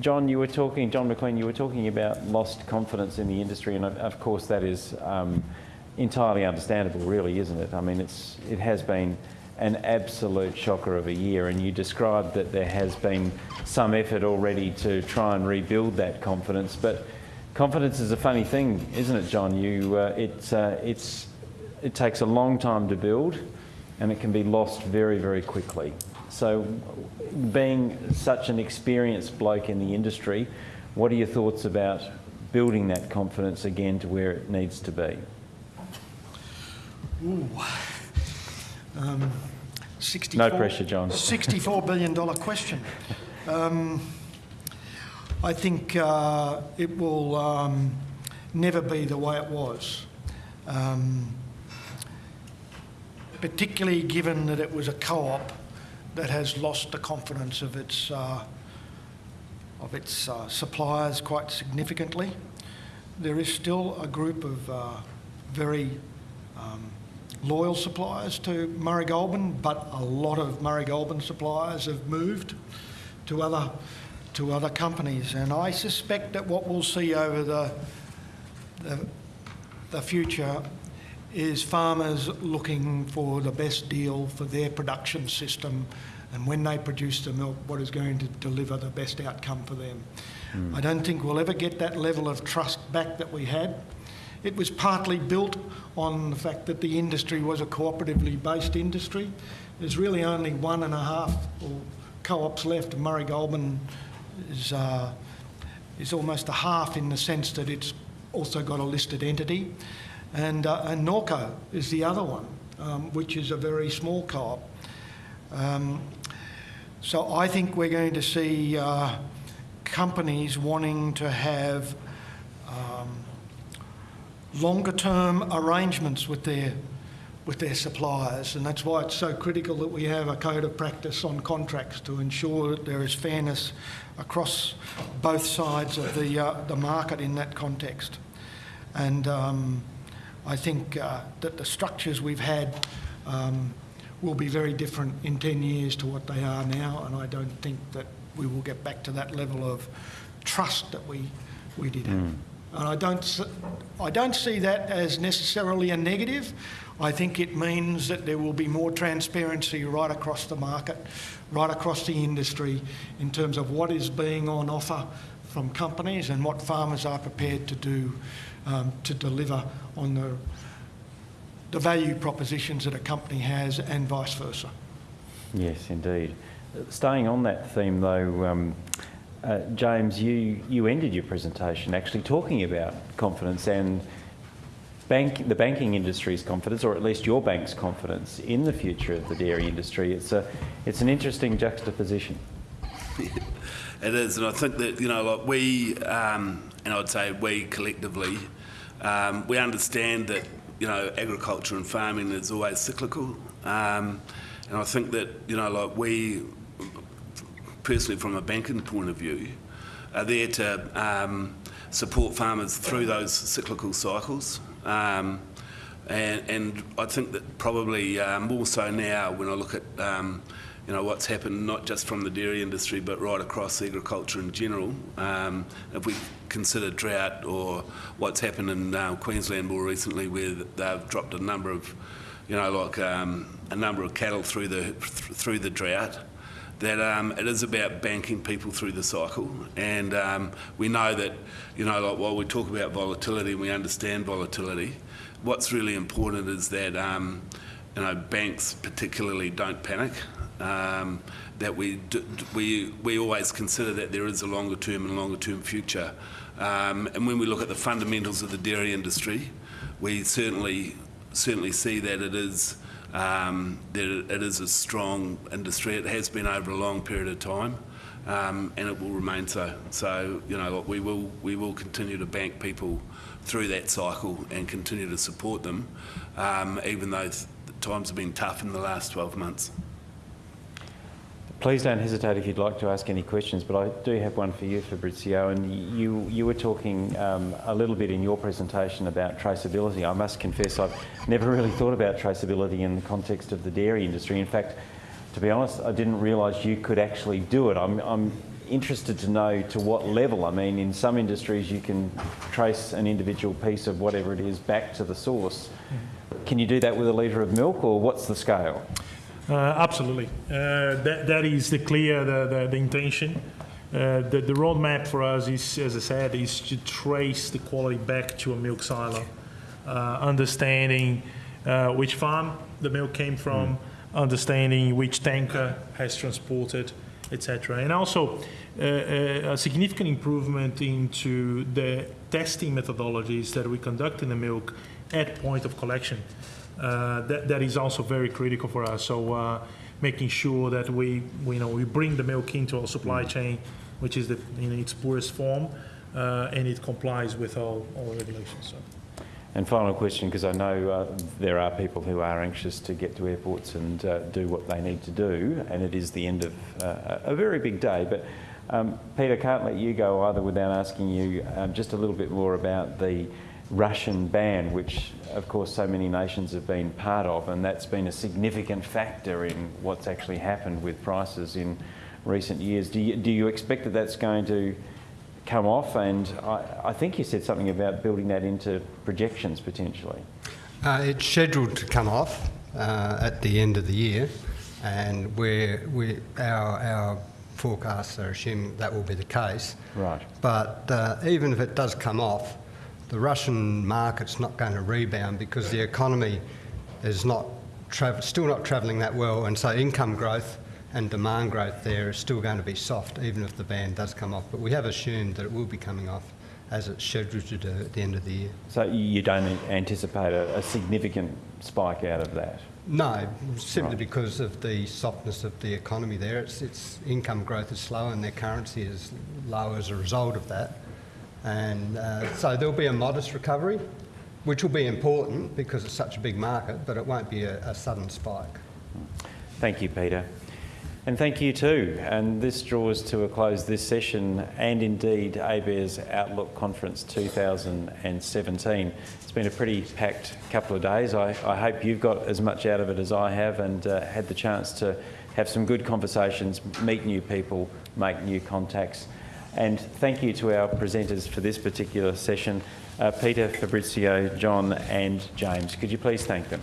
John, you were talking, John McLean, you were talking about lost confidence in the industry, and of, of course that is um, entirely understandable, really, isn't it? I mean, it's, it has been an absolute shocker of a year, and you described that there has been some effort already to try and rebuild that confidence, but confidence is a funny thing, isn't it, John? You, uh, it, uh, it's, it takes a long time to build, and it can be lost very, very quickly. So, being such an experienced bloke in the industry, what are your thoughts about building that confidence again to where it needs to be? Ooh. Um, 64, no pressure, John. $64 billion question. Um, I think uh, it will um, never be the way it was. Um, particularly given that it was a co-op that has lost the confidence of its, uh, of its uh, suppliers quite significantly. There is still a group of uh, very um, loyal suppliers to Murray Goulburn, but a lot of Murray Goulburn suppliers have moved to other to other companies, and I suspect that what we'll see over the the, the future is farmers looking for the best deal for their production system and when they produce the milk, what is going to deliver the best outcome for them. Mm. I don't think we'll ever get that level of trust back that we had. It was partly built on the fact that the industry was a cooperatively based industry. There's really only one and a half co-ops left. Murray Goulburn is, uh, is almost a half in the sense that it's also got a listed entity. And, uh, and Norco is the other one, um, which is a very small co-op. Um, so I think we're going to see uh, companies wanting to have um, longer term arrangements with their with their suppliers and that's why it's so critical that we have a code of practice on contracts to ensure that there is fairness across both sides of the, uh, the market in that context. And um, I think uh, that the structures we've had um, will be very different in 10 years to what they are now, and I don't think that we will get back to that level of trust that we, we did have. Mm. And I don't, I don't see that as necessarily a negative. I think it means that there will be more transparency right across the market, right across the industry, in terms of what is being on offer from companies and what farmers are prepared to do um, to deliver on the, the value propositions that a company has and vice versa. Yes, indeed. Staying on that theme though, um, uh, James, you, you ended your presentation actually talking about confidence and bank, the banking industry's confidence, or at least your bank's confidence in the future of the dairy industry. It's, a, it's an interesting juxtaposition. it is, and I think that, you know, like we, um, and I'd say we collectively, um, we understand that you know agriculture and farming is always cyclical, um, and I think that you know like we personally from a banking point of view are there to um, support farmers through those cyclical cycles. Um, and, and, I think that probably uh, more so now when I look at um, you know what's happened not just from the dairy industry but right across agriculture in general. Um, if we consider drought or what's happened in uh, Queensland more recently, where they've dropped a number of, you know, like um, a number of cattle through the th through the drought. That um, it is about banking people through the cycle, and um, we know that, you know, like while we talk about volatility, and we understand volatility. What's really important is that, um, you know, banks particularly don't panic. Um, that we, we, we always consider that there is a longer term and longer term future. Um, and when we look at the fundamentals of the dairy industry, we certainly, certainly see that it is, um, that it is a strong industry. It has been over a long period of time. Um, and it will remain so. So, you know, we will, we will continue to bank people through that cycle and continue to support them, um, even though times have been tough in the last 12 months. Please don't hesitate if you'd like to ask any questions, but I do have one for you, Fabrizio. And you, you were talking um, a little bit in your presentation about traceability. I must confess I've never really thought about traceability in the context of the dairy industry. In fact, to be honest, I didn't realise you could actually do it. I'm, I'm interested to know to what level. I mean, in some industries, you can trace an individual piece of whatever it is back to the source. Can you do that with a litre of milk, or what's the scale? Uh, absolutely. Uh, that, that is the clear the, the, the intention. Uh, the, the roadmap for us is, as I said, is to trace the quality back to a milk silo, uh, understanding uh, which farm the milk came from, understanding which tanker has transported, etc. And also uh, a significant improvement into the testing methodologies that we conduct in the milk at point of collection. Uh, that, that is also very critical for us. So uh, making sure that we, we, you know, we bring the milk into our supply chain, which is the, in its purest form, uh, and it complies with all, all regulations. So. And final question, because I know uh, there are people who are anxious to get to airports and uh, do what they need to do, and it is the end of uh, a very big day. But um, Peter, can't let you go either without asking you um, just a little bit more about the Russian ban, which of course so many nations have been part of, and that's been a significant factor in what's actually happened with prices in recent years. Do you, do you expect that that's going to come off? And I, I think you said something about building that into projections potentially. Uh, it's scheduled to come off uh, at the end of the year, and we're, we, our, our forecasts are assuming that will be the case. Right. But uh, even if it does come off, the Russian market's not going to rebound because the economy is not tra- still not travelling that well, and so income growth and demand growth there is still going to be soft, even if the ban does come off. But we have assumed that it will be coming off as it's scheduled to do at the end of the year. So you don't anticipate a, a significant spike out of that? No, simply Right. because of the softness of the economy there. Its, its income growth is slow and their currency is low as a result of that. And uh, so there'll be a modest recovery, which will be important because it's such a big market, but it won't be a, a sudden spike. Thank you, Peter. And thank you too. And this draws to a close this session and indeed ABARES Outlook Conference 2017. It's been a pretty packed couple of days. I, I hope you've got as much out of it as I have and uh, had the chance to have some good conversations, meet new people, make new contacts. And thank you to our presenters for this particular session, uh, Peter, Fabrizio, John and James. Could you please thank them?